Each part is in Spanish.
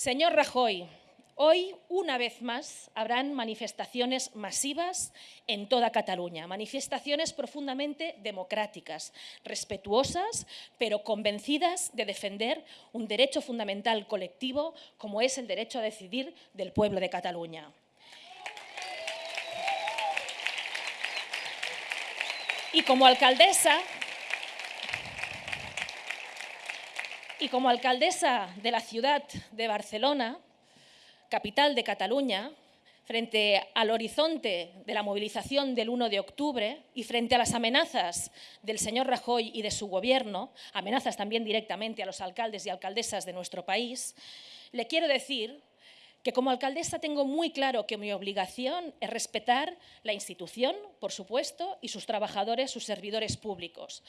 Señor Rajoy, hoy, una vez más, habrán manifestaciones masivas en toda Cataluña, manifestaciones profundamente democráticas, respetuosas, pero convencidas de defender un derecho fundamental colectivo como es el derecho a decidir del pueblo de Cataluña. Y como alcaldesa, Y como alcaldesa de la ciudad de Barcelona, capital de Cataluña, frente al horizonte de la movilización del 1 de octubre y frente a las amenazas del señor Rajoy y de su gobierno, amenazas también directamente a los alcaldes y alcaldesas de nuestro país, le quiero decir que como alcaldesa tengo muy claro que mi obligación es respetar la institución, por supuesto, y sus trabajadores, sus servidores públicos.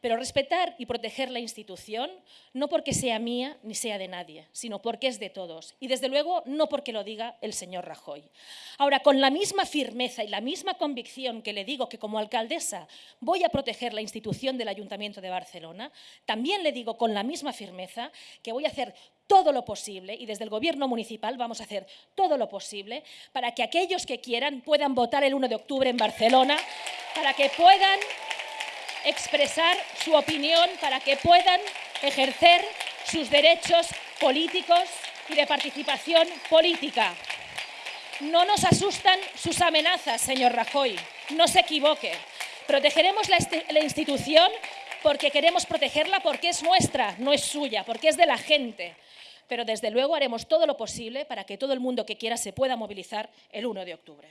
Pero respetar y proteger la institución no porque sea mía ni sea de nadie, sino porque es de todos. Y desde luego no porque lo diga el señor Rajoy. Ahora, con la misma firmeza y la misma convicción que le digo que como alcaldesa voy a proteger la institución del Ayuntamiento de Barcelona, también le digo con la misma firmeza que voy a hacer todo lo posible y desde el Gobierno municipal vamos a hacer todo lo posible para que aquellos que quieran puedan votar el 1 de octubre en Barcelona, para que puedan expresar su opinión, para que puedan ejercer sus derechos políticos y de participación política. No nos asustan sus amenazas, señor Rajoy, no se equivoque. Protegeremos la, la institución porque queremos protegerla porque es nuestra, no es suya, porque es de la gente. Pero desde luego haremos todo lo posible para que todo el mundo que quiera se pueda movilizar el 1 de octubre.